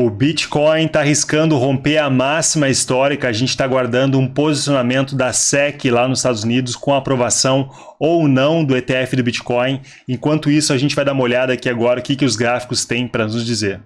O Bitcoin está arriscando romper a máxima histórica. A gente está aguardando um posicionamento da SEC lá nos Estados Unidos com aprovação ou não do ETF do Bitcoin. Enquanto isso, a gente vai dar uma olhada aqui agora o que, que os gráficos têm para nos dizer.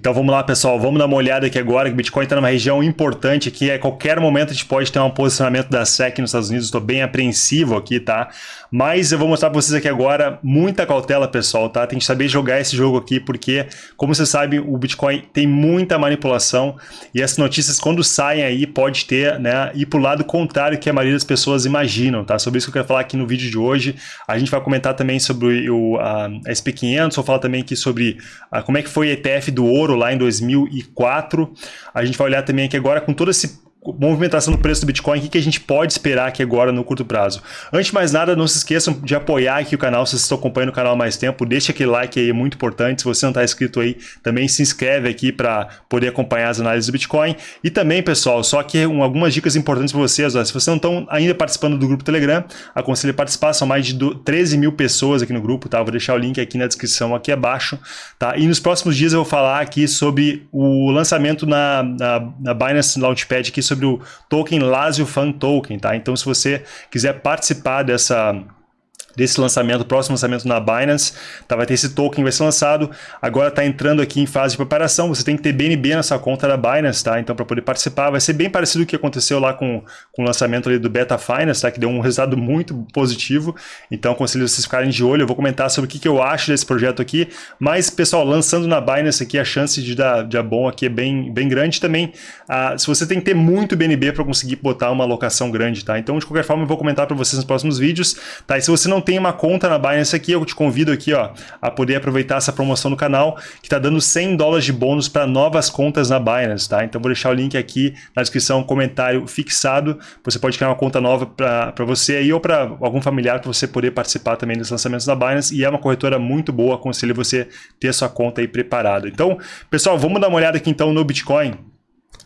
Então vamos lá, pessoal, vamos dar uma olhada aqui agora, que o Bitcoin está numa região importante aqui, a qualquer momento a gente pode ter um posicionamento da SEC nos Estados Unidos, estou bem apreensivo aqui, tá? Mas eu vou mostrar para vocês aqui agora muita cautela, pessoal, tá? Tem que saber jogar esse jogo aqui, porque, como você sabe, o Bitcoin tem muita manipulação e essas notícias, quando saem aí, pode ter, né, ir para o lado contrário que a maioria das pessoas imaginam, tá? Sobre isso que eu quero falar aqui no vídeo de hoje. A gente vai comentar também sobre o a, a SP500, vou falar também aqui sobre a, como é que foi o ETF do ouro lá em 2004. A gente vai olhar também aqui agora com todo esse movimentação do preço do Bitcoin, o que, que a gente pode esperar aqui agora no curto prazo. Antes de mais nada, não se esqueçam de apoiar aqui o canal, se vocês estão acompanhando o canal há mais tempo, deixa aquele like aí, é muito importante. Se você não está inscrito aí, também se inscreve aqui para poder acompanhar as análises do Bitcoin. E também, pessoal, só que um, algumas dicas importantes para vocês, ó, se vocês não estão ainda participando do grupo Telegram, aconselho a participar, são mais de 13 mil pessoas aqui no grupo, tá? Vou deixar o link aqui na descrição, aqui abaixo, tá? E nos próximos dias eu vou falar aqui sobre o lançamento na, na, na Binance Launchpad aqui sobre o token Lazio Fan Token, tá? Então, se você quiser participar dessa desse lançamento, próximo lançamento na Binance, tá? vai ter esse token vai ser lançado, agora está entrando aqui em fase de preparação, você tem que ter BNB na sua conta da Binance, tá? então para poder participar, vai ser bem parecido o que aconteceu lá com, com o lançamento ali do Beta Finance, tá? que deu um resultado muito positivo, então aconselho vocês ficarem de olho, eu vou comentar sobre o que, que eu acho desse projeto aqui, mas pessoal, lançando na Binance aqui, a chance de dar, de dar bom aqui é bem, bem grande também, ah, se você tem que ter muito BNB para conseguir botar uma alocação grande, tá? então de qualquer forma eu vou comentar para vocês nos próximos vídeos, tá? e se você não tem uma conta na Binance aqui, eu te convido aqui ó, a poder aproveitar essa promoção no canal, que está dando 100 dólares de bônus para novas contas na Binance, tá? Então vou deixar o link aqui na descrição, comentário fixado, você pode criar uma conta nova para você aí ou para algum familiar para você poder participar também dos lançamentos da Binance, e é uma corretora muito boa, aconselho você ter sua conta aí preparada. Então, pessoal, vamos dar uma olhada aqui então no Bitcoin,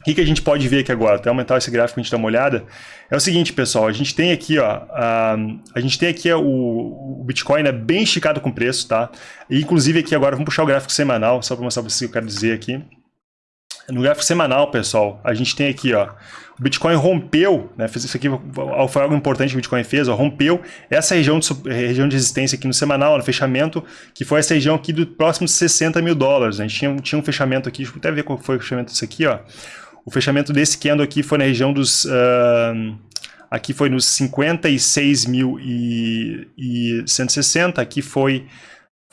o que, que a gente pode ver aqui agora? Até aumentar esse gráfico, a gente dá uma olhada. É o seguinte, pessoal, a gente tem aqui, ó, a, a gente tem aqui o, o Bitcoin é bem esticado com preço, tá? E, inclusive aqui agora, vamos puxar o gráfico semanal, só para mostrar para vocês o que eu quero dizer aqui. No gráfico semanal, pessoal, a gente tem aqui, ó, o Bitcoin rompeu, né, fez isso aqui foi algo importante que o Bitcoin fez, ó, rompeu essa região de, região de resistência aqui no semanal, no fechamento, que foi essa região aqui do próximo 60 mil dólares. Né? A gente tinha, tinha um fechamento aqui, deixa eu até ver qual foi o fechamento disso aqui, ó. O fechamento desse candle aqui foi na região dos... Uh, aqui foi nos 56.160, aqui foi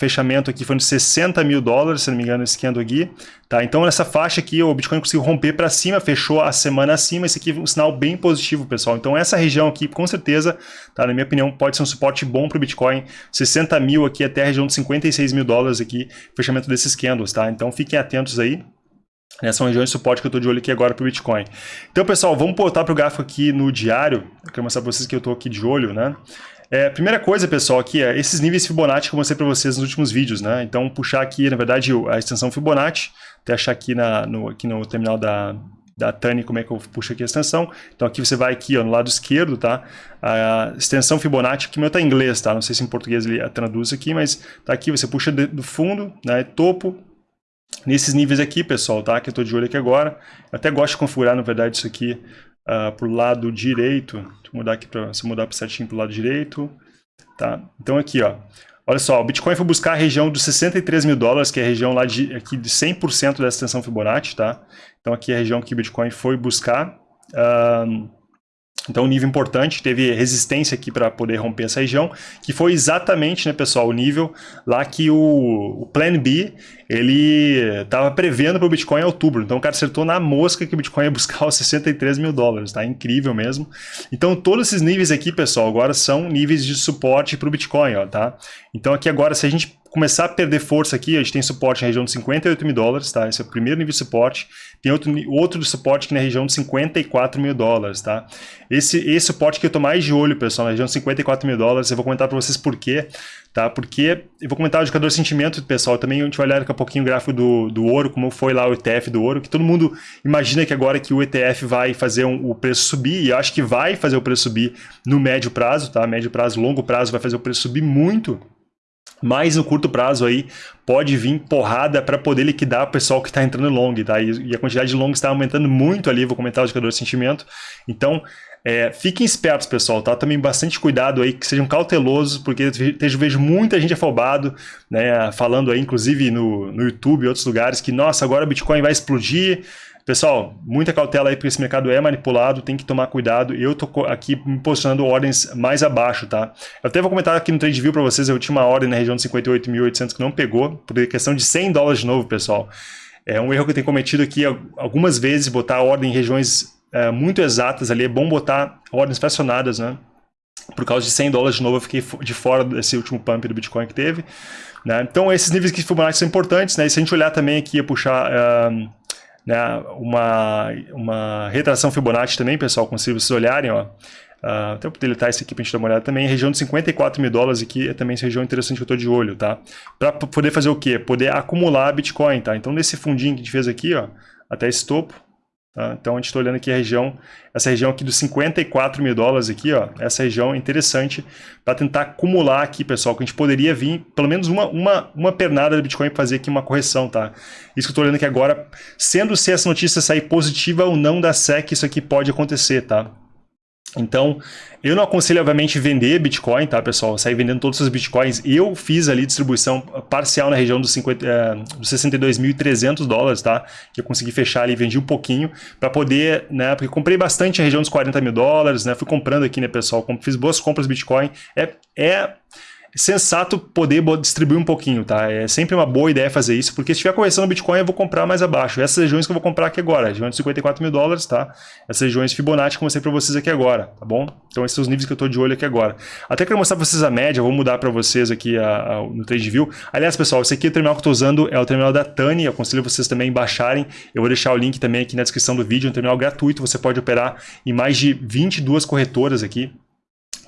fechamento aqui foi nos 60 mil dólares, se não me engano, esse aqui. Tá? Então, nessa faixa aqui, o Bitcoin conseguiu romper para cima, fechou a semana acima. Esse aqui é um sinal bem positivo, pessoal. Então, essa região aqui, com certeza, tá? na minha opinião, pode ser um suporte bom para o Bitcoin. 60 mil aqui até a região de 56 mil dólares aqui, fechamento desses candles. Tá? Então, fiquem atentos aí. Né, são regiões de suporte que eu estou de olho aqui agora para o Bitcoin. Então, pessoal, vamos voltar para o gráfico aqui no diário. Eu quero mostrar para vocês que eu estou aqui de olho, né? É, primeira coisa, pessoal, aqui é esses níveis Fibonacci que eu mostrei para vocês nos últimos vídeos, né? Então, puxar aqui, na verdade, a extensão Fibonacci, até achar aqui, na, no, aqui no terminal da, da Tani, como é que eu puxo aqui a extensão. Então, aqui você vai aqui, ó, no lado esquerdo, tá? A extensão Fibonacci, que meu tá em inglês, tá? Não sei se em português ele traduz aqui, mas tá aqui, você puxa do fundo, né? Topo, Nesses níveis aqui, pessoal, tá? Que eu estou de olho aqui agora. Eu até gosto de configurar, na verdade, isso aqui uh, ah, para o lado direito. Deixa eu mudar aqui para se mudar para certinho para o lado direito. Tá? Então aqui, ó. Olha só, o Bitcoin foi buscar a região dos 63 mil dólares, que é a região lá de, aqui de 100% dessa extensão Fibonacci, tá? Então aqui é a região que o Bitcoin foi buscar. Uh, então, um nível importante, teve resistência aqui para poder romper essa região, que foi exatamente, né, pessoal, o nível lá que o, o Plan B, ele estava prevendo para o Bitcoin em outubro. Então, o cara acertou na mosca que o Bitcoin ia buscar os 63 mil dólares, tá? Incrível mesmo. Então, todos esses níveis aqui, pessoal, agora são níveis de suporte para o Bitcoin, ó, tá? Então, aqui agora, se a gente começar a perder força aqui, a gente tem suporte na região de 58 mil dólares, tá? Esse é o primeiro nível de suporte. Tem outro, outro de suporte aqui na região de 54 mil dólares, tá? Esse, esse suporte que eu tô mais de olho, pessoal, na região de 54 mil dólares, eu vou comentar para vocês por quê, tá? Porque eu vou comentar o indicador sentimento, pessoal, também a gente vai olhar daqui a pouquinho o gráfico do, do ouro, como foi lá o ETF do ouro, que todo mundo imagina que agora que o ETF vai fazer um, o preço subir, e eu acho que vai fazer o preço subir no médio prazo, tá? Médio prazo, longo prazo vai fazer o preço subir muito, mas no curto prazo aí pode vir porrada para poder liquidar o pessoal que está entrando long, tá? E, e, a quantidade de long está aumentando muito ali, vou comentar o indicador de sentimento. Então, é, fiquem espertos, pessoal, tá? Também bastante cuidado aí, que sejam cautelosos, porque eu vejo muita gente afobado, né? Falando aí, inclusive no, no YouTube e outros lugares, que, nossa, agora o Bitcoin vai explodir, Pessoal, muita cautela aí, porque esse mercado é manipulado, tem que tomar cuidado. Eu tô aqui me posicionando ordens mais abaixo, tá? Eu até vou comentar aqui no TradeView para vocês, eu tinha uma ordem na região de 58.800 que não pegou, por questão de 100 dólares de novo, pessoal. É um erro que eu tenho cometido aqui algumas vezes, botar ordem em regiões é, muito exatas ali. É bom botar ordens fracionadas, né? Por causa de 100 dólares de novo, eu fiquei de fora desse último pump do Bitcoin que teve. Né? Então, esses níveis que Fibonacci são importantes, né? E se a gente olhar também aqui, a puxar... Uh, né, uma, uma retração Fibonacci também, pessoal, consigo vocês olharem, ó. Uh, até vou deletar isso aqui para a gente dar uma olhada também. Região de 54 mil dólares aqui é também essa região interessante que eu estou de olho, tá? Para poder fazer o quê? Poder acumular Bitcoin, tá? Então, nesse fundinho que a gente fez aqui, ó, até esse topo, Tá? Então a gente está olhando aqui a região, essa região aqui dos 54 mil dólares aqui, ó, essa região é interessante para tentar acumular aqui, pessoal, que a gente poderia vir pelo menos uma, uma, uma pernada do Bitcoin para fazer aqui uma correção, tá? Isso que eu estou olhando aqui agora, sendo se essa notícia sair positiva ou não da SEC, isso aqui pode acontecer, tá? Então, eu não aconselho, obviamente, vender Bitcoin, tá, pessoal? Sair vendendo todos os Bitcoins. Eu fiz ali distribuição parcial na região dos, 50, é, dos 62.300 dólares, tá? Que eu consegui fechar ali, vendi um pouquinho para poder, né? Porque comprei bastante na região dos 40 mil dólares, né? Fui comprando aqui, né, pessoal? Fiz boas compras Bitcoin. É, é sensato poder distribuir um pouquinho, tá? É sempre uma boa ideia fazer isso, porque se estiver correção no Bitcoin, eu vou comprar mais abaixo. Essas regiões que eu vou comprar aqui agora, de 54 mil dólares, tá? Essas regiões Fibonacci que eu mostrei para vocês aqui agora, tá bom? Então esses são os níveis que eu estou de olho aqui agora. Até quero mostrar para vocês a média, vou mudar para vocês aqui a, a, no TradeView. Aliás, pessoal, esse aqui é o terminal que eu estou usando, é o terminal da Tani, eu aconselho vocês também baixarem. Eu vou deixar o link também aqui na descrição do vídeo, é um terminal gratuito, você pode operar em mais de 22 corretoras aqui,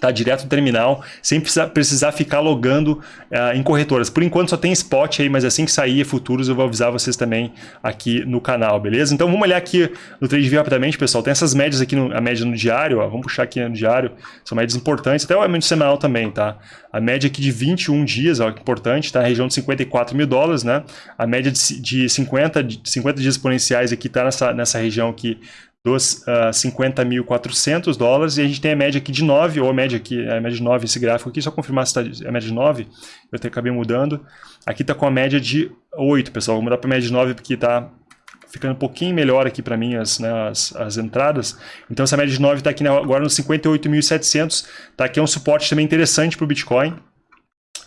tá? direto do terminal, sem precisar, precisar ficar logando uh, em corretoras. Por enquanto só tem spot aí, mas assim que sair futuros eu vou avisar vocês também aqui no canal, beleza? Então vamos olhar aqui no TradeView rapidamente, pessoal. Tem essas médias aqui, no, a média no diário, ó, vamos puxar aqui no diário, são médias importantes, até o média semanal também, tá? A média aqui de 21 dias, ó, importante, tá? A região de 54 mil dólares, né? A média de, de 50, de 50 dias exponenciais aqui tá nessa, nessa região aqui dos uh, ah, 50.400 dólares, e a gente tem a média aqui de 9, ou a média aqui, a média de 9, esse gráfico aqui, só confirmar se está a média de 9, eu até acabei mudando. Aqui está com a média de 8, pessoal, vou mudar para a média de 9 porque está ficando um pouquinho melhor aqui para mim as, né, as, as, entradas. Então essa média de 9 está aqui agora nos 58.700, tá aqui é um suporte também interessante para o Bitcoin,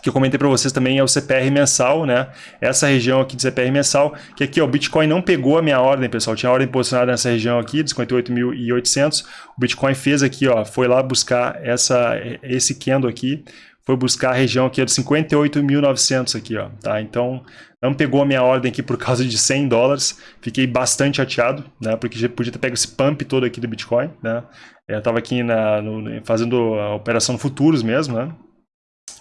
que eu comentei para vocês também é o CPR mensal, né? Essa região aqui de CPR mensal, que aqui ó, o Bitcoin não pegou a minha ordem, pessoal. Tinha ordem posicionada nessa região aqui, de 58.800. O Bitcoin fez aqui, ó, foi lá buscar essa, esse candle aqui, foi buscar a região aqui de 58.900 aqui, ó, tá? Então, não pegou a minha ordem aqui por causa de 100 dólares. Fiquei bastante chateado, né? Porque já podia ter pego esse pump todo aqui do Bitcoin, né? Eu estava aqui na, no, fazendo a operação futuros mesmo, né?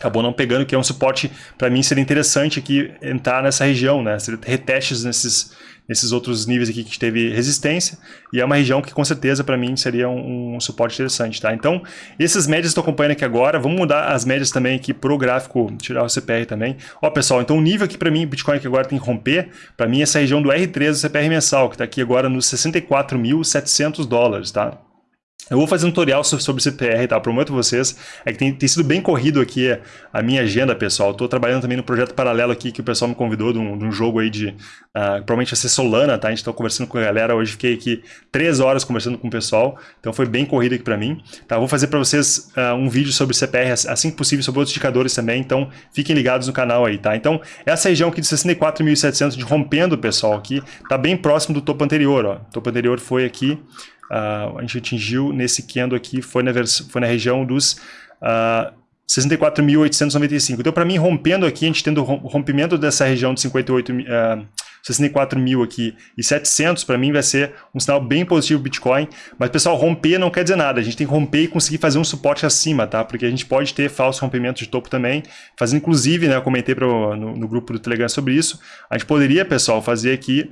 Acabou não pegando, que é um suporte, para mim seria interessante aqui entrar nessa região, né? Seria retestes nesses, nesses outros níveis aqui que teve resistência, e é uma região que com certeza para mim seria um, um, suporte interessante, tá? Então, essas médias estou acompanhando aqui agora, vamos mudar as médias também aqui pro gráfico, tirar o CPR também. Ó, pessoal, então o nível aqui para mim, Bitcoin que agora tem que romper, para mim essa região do R3 do CPR mensal, que está aqui agora nos 64.700 dólares, tá? Eu vou fazer um tutorial sobre CPR, tá? Prometo vocês. É que tem, tem sido bem corrido aqui a minha agenda, pessoal. Estou trabalhando também no projeto paralelo aqui que o pessoal me convidou de um, de um jogo aí de... Uh, provavelmente vai ser Solana, tá? A gente está conversando com a galera. Hoje fiquei aqui três horas conversando com o pessoal. Então foi bem corrido aqui para mim. Tá? Vou fazer para vocês uh, um vídeo sobre CPR assim que possível, sobre outros indicadores também. Então fiquem ligados no canal aí, tá? Então essa região aqui de 64.700 de rompendo, pessoal, aqui, tá bem próximo do topo anterior, ó. O topo anterior foi aqui... Uh, a gente atingiu nesse candle aqui, foi na, foi na região dos uh, ah, 64.895. Então, para mim, rompendo aqui, a gente tendo rompimento dessa região de 58 uh, 64 mil aqui e 700 para mim vai ser um sinal bem positivo Bitcoin, mas pessoal, romper não quer dizer nada, a gente tem que romper e conseguir fazer um suporte acima, tá? Porque a gente pode ter falso rompimento de topo também, fazendo inclusive, né, eu comentei pro, no, no grupo do Telegram sobre isso, a gente poderia, pessoal, fazer aqui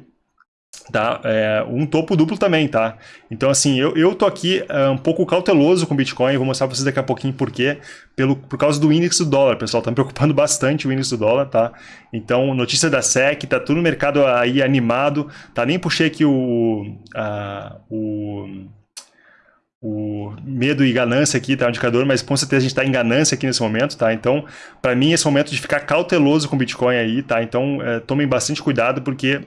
tá? É, um topo duplo também, tá? Então, assim, eu, eu tô aqui uh, um pouco cauteloso com Bitcoin, vou mostrar para vocês daqui a pouquinho por quê, pelo, por causa do índice do dólar, pessoal, tá me preocupando bastante o índice do dólar, tá? Então, notícia da SEC, tá tudo no mercado aí animado, tá? Nem puxei aqui o... Uh, o o medo e ganância aqui, tá? O indicador, mas com certeza a gente está em ganância aqui nesse momento, tá? Então, para mim, esse momento de ficar cauteloso com Bitcoin aí, tá? Então, é, tomem bastante cuidado, porque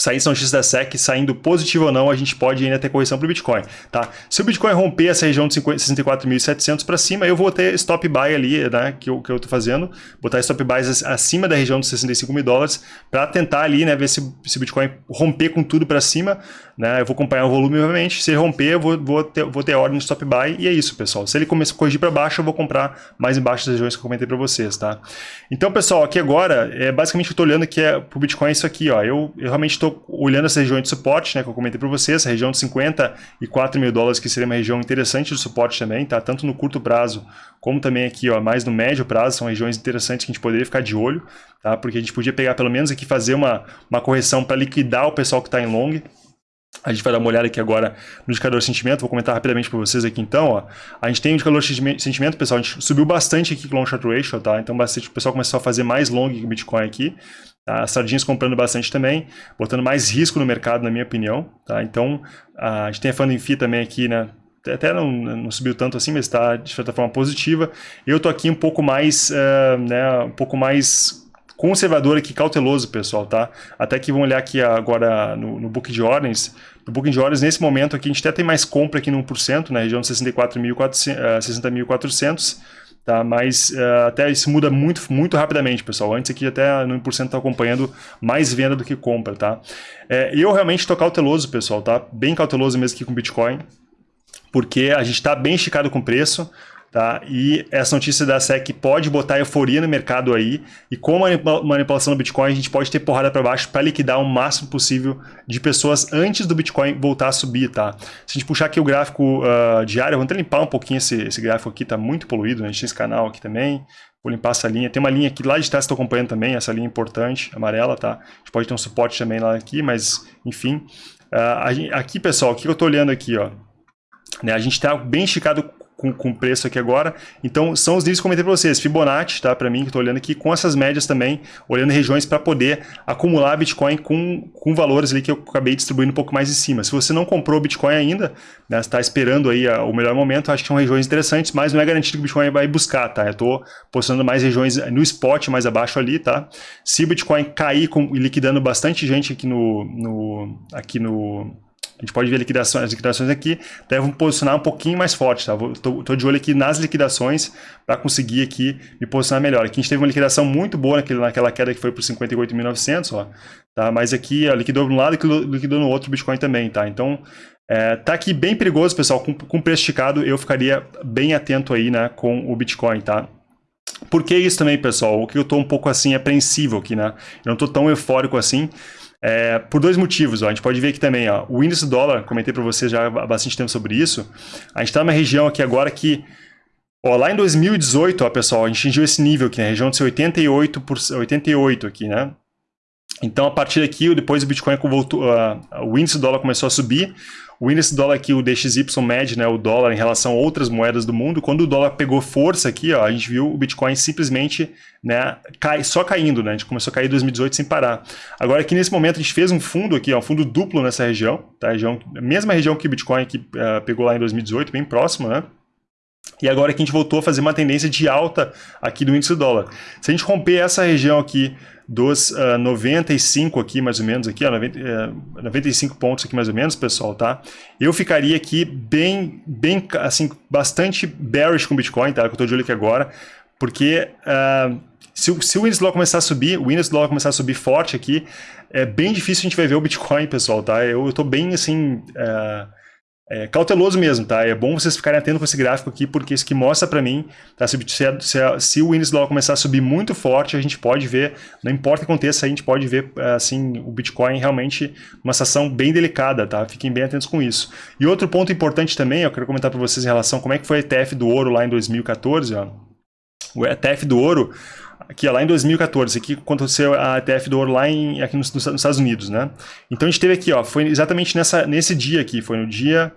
sair São X da SEC saindo positivo ou não, a gente pode ainda ter correção para o Bitcoin, tá? Se o Bitcoin romper essa região de 64.700 para cima, eu vou ter stop buy ali, né, que eu, que eu tô fazendo, botar stop buys acima da região de 65 mil dólares para tentar ali, né, ver se, se o Bitcoin romper com tudo para cima, né, eu vou acompanhar o volume, obviamente, se ele romper, eu vou, vou, ter, vou ter ordem de stop buy e é isso, pessoal. Se ele começar a corrigir para baixo, eu vou comprar mais embaixo das regiões que eu comentei para vocês, tá? Então, pessoal, aqui agora, é basicamente o eu tô olhando que é pro Bitcoin é isso aqui, ó, eu, eu realmente estou olhando essa região de suporte, né, que eu comentei para vocês, a região de 54 mil dólares, que seria uma região interessante de suporte também, tá? Tanto no curto prazo, como também aqui, ó, mais no médio prazo, são regiões interessantes que a gente poderia ficar de olho, tá? Porque a gente podia pegar pelo menos aqui fazer uma, uma correção para liquidar o pessoal que está em long, a gente vai dar uma olhada aqui agora no indicador de sentimento, vou comentar rapidamente para vocês aqui então. Ó. A gente tem o indicador de sentimento, pessoal, a gente subiu bastante aqui com o long short ratio, tá? Então bastante, o pessoal começou a fazer mais long que Bitcoin aqui. Tá? As sardinhas comprando bastante também, botando mais risco no mercado, na minha opinião. Tá? Então, a gente tem a Funding Fee também aqui, né? Até não, não subiu tanto assim, mas está de certa forma positiva. Eu estou aqui um pouco mais, uh, né, um pouco mais conservador aqui, cauteloso, pessoal, tá? Até que vamos olhar aqui agora no, no book de ordens. No booking de ordens, nesse momento aqui, a gente até tem mais compra aqui no 1%, na região de 64.400, 60.400 tá? Mas uh, até isso muda muito, muito rapidamente, pessoal. Antes aqui até no 1% está acompanhando mais venda do que compra, tá? É, eu realmente estou cauteloso, pessoal, tá? Bem cauteloso mesmo aqui com Bitcoin, porque a gente está bem esticado com o preço, Tá? E essa notícia da SEC pode botar euforia no mercado aí, e com a manipulação do Bitcoin, a gente pode ter porrada para baixo para liquidar o máximo possível de pessoas antes do Bitcoin voltar a subir. Tá? Se a gente puxar aqui o gráfico uh, diário, vamos até limpar um pouquinho esse, esse gráfico aqui, está muito poluído, né? a gente tem esse canal aqui também. Vou limpar essa linha. Tem uma linha aqui lá de trás que estou acompanhando também, essa linha importante, amarela, tá? A gente pode ter um suporte também lá aqui, mas enfim. Uh, aqui, pessoal, o que eu estou olhando aqui, ó? Né, a gente está bem esticado com, com preço aqui agora. Então, são os níveis que eu comentei para vocês. Fibonacci, tá? Para mim, que estou olhando aqui, com essas médias também, olhando regiões para poder acumular Bitcoin com, com valores ali que eu acabei distribuindo um pouco mais em cima. Se você não comprou Bitcoin ainda, né, está esperando aí a, o melhor momento, acho que são regiões interessantes, mas não é garantido que o Bitcoin vai buscar, tá? Eu estou postando mais regiões no spot, mais abaixo ali, tá? Se o Bitcoin cair com, liquidando bastante gente aqui no, no aqui no a gente pode ver liquidações, as liquidações aqui devem posicionar um pouquinho mais forte, tá? Estou de olho aqui nas liquidações para conseguir aqui me posicionar melhor. Aqui a gente teve uma liquidação muito boa naquele, naquela queda que foi por 58.900, ó, tá? Mas aqui, ó, liquidou de um lado e liquidou no outro Bitcoin também, tá? Então, é, tá aqui bem perigoso, pessoal, com, com preço esticado, eu ficaria bem atento aí, né, com o Bitcoin, tá? Por que isso também, pessoal? O que eu estou um pouco assim apreensivo aqui, né? Eu não estou tão eufórico assim, é, por dois motivos, ó. a gente pode ver aqui também, ó, o índice do dólar, comentei para vocês já há bastante tempo sobre isso, a gente está numa região aqui agora que, ó, lá em 2018, ó, pessoal, a gente atingiu esse nível aqui, na região de 88, por, 88 aqui, né? Então, a partir daqui, depois o Bitcoin voltou, uh, o índice do dólar começou a subir, o índice do dólar aqui, o DXY mede né, o dólar em relação a outras moedas do mundo. Quando o dólar pegou força aqui, ó, a gente viu o Bitcoin simplesmente né, cai, só caindo. Né? A gente começou a cair em 2018 sem parar. Agora aqui nesse momento a gente fez um fundo aqui, ó, um fundo duplo nessa região. Tá? região mesma região que o Bitcoin aqui, uh, pegou lá em 2018, bem próximo, né? E agora que a gente voltou a fazer uma tendência de alta aqui do índice do dólar. Se a gente romper essa região aqui dos uh, ah, 95 aqui, mais ou menos, aqui, ó, 90, uh, 95 pontos aqui mais ou menos, pessoal, tá? Eu ficaria aqui bem, bem, assim, bastante bearish com Bitcoin, tá? Que eu tô de olho aqui agora, porque uh, se, se, o índice dólar começar a subir, o índice dólar começar a subir forte aqui, é bem difícil a gente vai ver o Bitcoin, pessoal, tá? Eu, eu tô bem, assim... Uh, é, cauteloso mesmo, tá? É bom vocês ficarem atentos com esse gráfico aqui, porque isso que mostra para mim, tá? Se, se, se, o índice dólar começar a subir muito forte, a gente pode ver, não importa o que aconteça, a gente pode ver, assim, o Bitcoin realmente uma situação bem delicada, tá? Fiquem bem atentos com isso. E outro ponto importante também, eu quero comentar para vocês em relação a como é que foi a ETF do ouro lá em 2014, ó. O ETF do ouro, aqui ó, lá em 2014, aqui aconteceu a ETF do em, aqui nos, nos, Estados Unidos, né? Então a gente teve aqui, ó, foi exatamente nessa, nesse dia aqui, foi no dia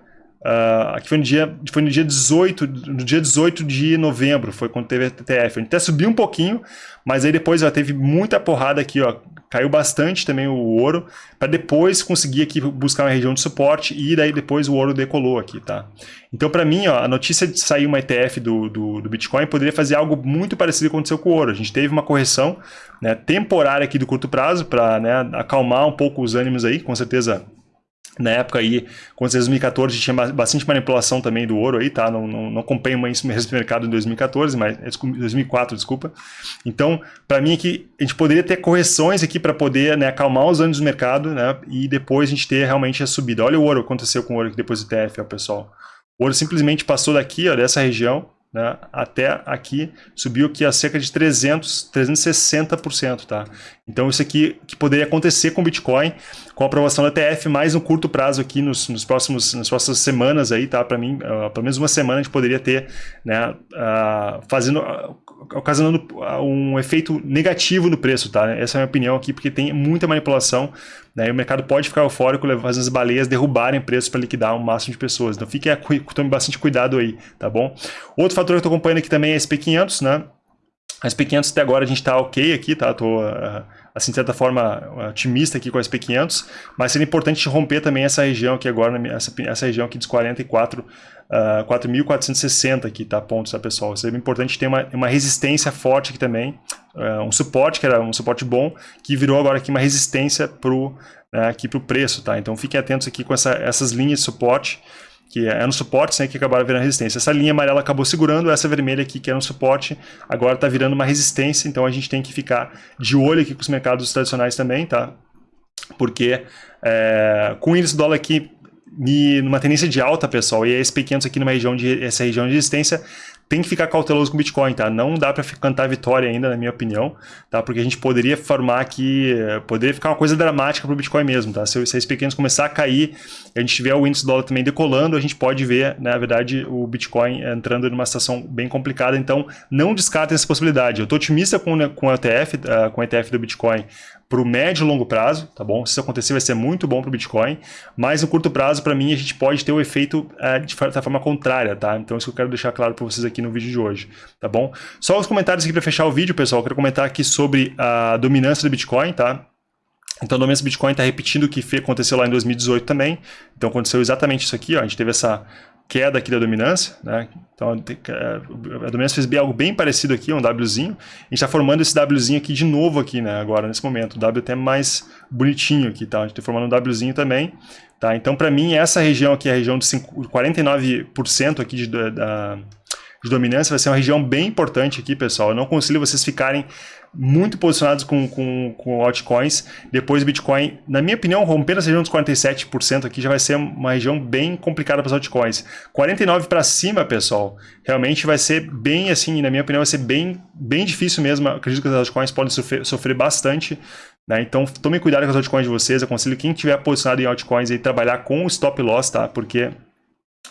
Uh, aqui foi no dia, foi no dia 18, no dia 18 de novembro, foi quando teve a TTF. A gente até subiu um pouquinho, mas aí depois ó, teve muita porrada aqui, ó, caiu bastante também o ouro, para depois conseguir aqui buscar uma região de suporte e daí depois o ouro decolou aqui, tá? Então para mim, ó, a notícia de sair uma ETF do, do, do, Bitcoin poderia fazer algo muito parecido com o que aconteceu com o ouro. A gente teve uma correção né, temporária aqui do curto prazo para né, acalmar um pouco os ânimos aí, com certeza na época aí, quando 2014, tinha bastante manipulação também do ouro aí, tá? Não, não, não acompanho mais esse mercado em 2014, mas 2004, desculpa. Então, para mim aqui, a gente poderia ter correções aqui para poder né, acalmar os anos do mercado, né? E depois a gente ter realmente a subida. Olha o ouro, que aconteceu com o ouro depois do TF, ó, pessoal. O ouro simplesmente passou daqui, ó, dessa região, né, até aqui, subiu aqui a cerca de 300, 360%, tá? Então isso aqui que poderia acontecer com o Bitcoin, com a aprovação da ETF, mais um curto prazo aqui nos, nos próximos, nas próximas semanas aí, tá? Para mim, uh, pelo menos uma semana a gente poderia ter, né, uh, fazendo, uh, ocasionando um efeito negativo no preço, tá? Essa é a minha opinião aqui, porque tem muita manipulação, né? E o mercado pode ficar eufórico, fazendo as baleias derrubarem preço para liquidar um máximo de pessoas. Então fique, tome bastante cuidado aí, tá bom? Outro fator que eu estou acompanhando aqui também é SP500, né? A SP500 até agora a gente está ok aqui, tá? Tô, uh, assim, de certa forma, otimista aqui com a SP500, mas seria importante romper também essa região aqui agora, essa, essa região aqui dos 44, uh, 4.460 aqui, tá? Pontos, tá, pessoal? Seria importante ter uma, uma resistência forte aqui também, uh, um suporte, que era um suporte bom, que virou agora aqui uma resistência pro, uh, aqui pro preço, tá? Então fiquem atentos aqui com essa, essas linhas de suporte, que é no suporte, né, que acabaram virando resistência. Essa linha amarela acabou segurando, essa vermelha aqui, que era um suporte, agora está virando uma resistência, então a gente tem que ficar de olho aqui com os mercados tradicionais também, tá? Porque é, com o índice do dólar aqui numa tendência de alta, pessoal, e a SP500 aqui numa região de, essa região de resistência, tem que ficar cauteloso com o Bitcoin, tá? Não dá para cantar vitória ainda, na minha opinião, tá? Porque a gente poderia formar aqui, poderia ficar uma coisa dramática para o Bitcoin mesmo, tá? Se, se as pequenas começar a cair, a gente tiver o índice dólar também decolando, a gente pode ver, né, na verdade, o Bitcoin entrando numa situação bem complicada, então não descartem essa possibilidade. Eu estou otimista com, com, o ETF, uh, com o ETF do Bitcoin para o médio e longo prazo, tá bom? Se isso acontecer, vai ser muito bom para o Bitcoin, mas no curto prazo, para mim, a gente pode ter o efeito é, de certa forma contrária, tá? Então, isso que eu quero deixar claro para vocês aqui no vídeo de hoje, tá bom? Só os comentários aqui para fechar o vídeo, pessoal. Eu quero comentar aqui sobre a dominância do Bitcoin, tá? Então, a dominância do Bitcoin está repetindo o que aconteceu lá em 2018 também. Então, aconteceu exatamente isso aqui, ó. A gente teve essa queda aqui da dominância, né? Então a dominância fez algo bem parecido aqui, um Wzinho. A gente está formando esse Wzinho aqui de novo aqui, né? Agora, nesse momento. O W até mais bonitinho aqui, tá? A gente está formando um Wzinho também, tá? Então, para mim, essa região aqui, a região de 5, 49% aqui de, da, de dominância, vai ser uma região bem importante aqui, pessoal. Eu não consigo vocês ficarem muito posicionados com, com, com altcoins. Depois Bitcoin, na minha opinião, rompendo essa região dos 47% aqui já vai ser uma região bem complicada para os altcoins. 49 para cima, pessoal, realmente vai ser bem assim, na minha opinião, vai ser bem, bem difícil mesmo. acredito que as altcoins podem sofrer, sofrer bastante. Né? Então, tomem cuidado com as altcoins de vocês. Eu aconselho quem tiver posicionado em altcoins aí trabalhar com o stop loss, tá? Porque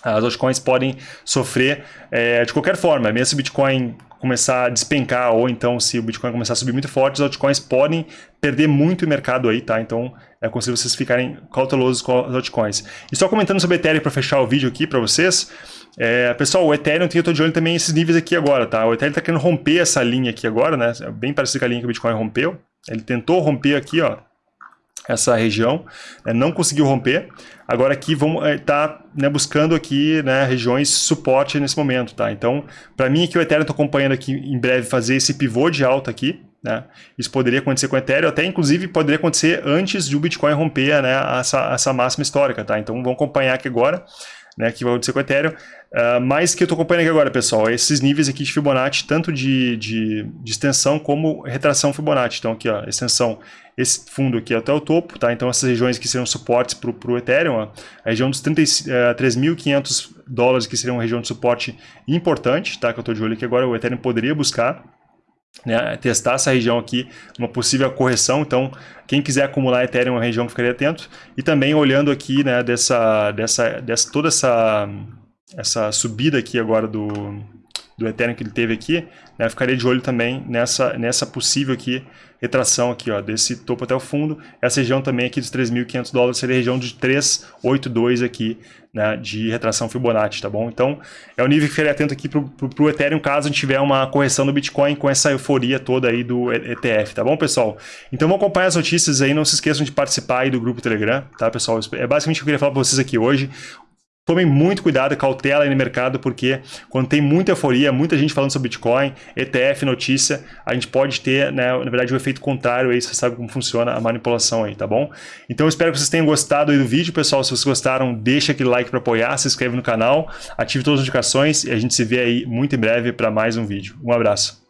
as altcoins podem sofrer é, de qualquer forma, mesmo se o Bitcoin começar a despencar, ou então se o Bitcoin começar a subir muito forte, os altcoins podem perder muito o mercado aí, tá? Então, é aconselho vocês ficarem cautelosos com os altcoins. E só comentando sobre Ethereum para fechar o vídeo aqui para vocês, é, pessoal, o Ethereum, eu estou de olho também nesses níveis aqui agora, tá? O Ethereum está querendo romper essa linha aqui agora, né? É bem parecido com a linha que o Bitcoin rompeu. Ele tentou romper aqui, ó, essa região, né, não conseguiu romper. Agora aqui vamos estar tá, né, buscando aqui né, regiões suporte nesse momento, tá? Então, para mim aqui o Ethereum estou acompanhando aqui em breve fazer esse pivô de alta aqui, né? Isso poderia acontecer com o Ethereum, até inclusive poderia acontecer antes de o Bitcoin romper né, essa, essa máxima histórica, tá? Então vamos acompanhar aqui agora. Né, que vai acontecer com o Ethereum. Uh, mas que eu estou acompanhando aqui agora, pessoal, é esses níveis aqui de Fibonacci, tanto de, de, de, extensão como retração Fibonacci. Então aqui, ó, extensão, esse fundo aqui até o topo, tá? Então essas regiões que seriam suportes para o Ethereum, ó, a região dos uh, 3.500 dólares que seria uma região de suporte importante, tá? Que eu estou de olho aqui agora, o Ethereum poderia buscar né, testar essa região aqui, uma possível correção. Então, quem quiser acumular Ethereum é uma região que ficaria atento. E também olhando aqui, né, dessa, dessa, dessa toda essa, essa subida aqui agora do, do Ethereum que ele teve aqui, né, ficaria de olho também nessa, nessa possível aqui retração aqui, ó, desse topo até o fundo. Essa região também aqui dos 3.500 dólares seria a região de 382 aqui, né, de retração Fibonacci, tá bom? Então, é o nível que ficaria atento aqui para o Ethereum, caso a gente tiver uma correção do Bitcoin com essa euforia toda aí do ETF, tá bom, pessoal? Então, vamos acompanhar as notícias aí, não se esqueçam de participar aí do grupo Telegram, tá, pessoal? É basicamente o que eu queria falar para vocês aqui hoje. Tomem muito cuidado, cautela aí no mercado, porque quando tem muita euforia, muita gente falando sobre Bitcoin, ETF, notícia, a gente pode ter, né, na verdade, o um efeito contrário aí, você sabe como funciona a manipulação aí, tá bom? Então eu espero que vocês tenham gostado aí do vídeo, pessoal. Se vocês gostaram, deixa aquele like para apoiar, se inscreve no canal, ative todas as notificações e a gente se vê aí muito em breve para mais um vídeo. Um abraço.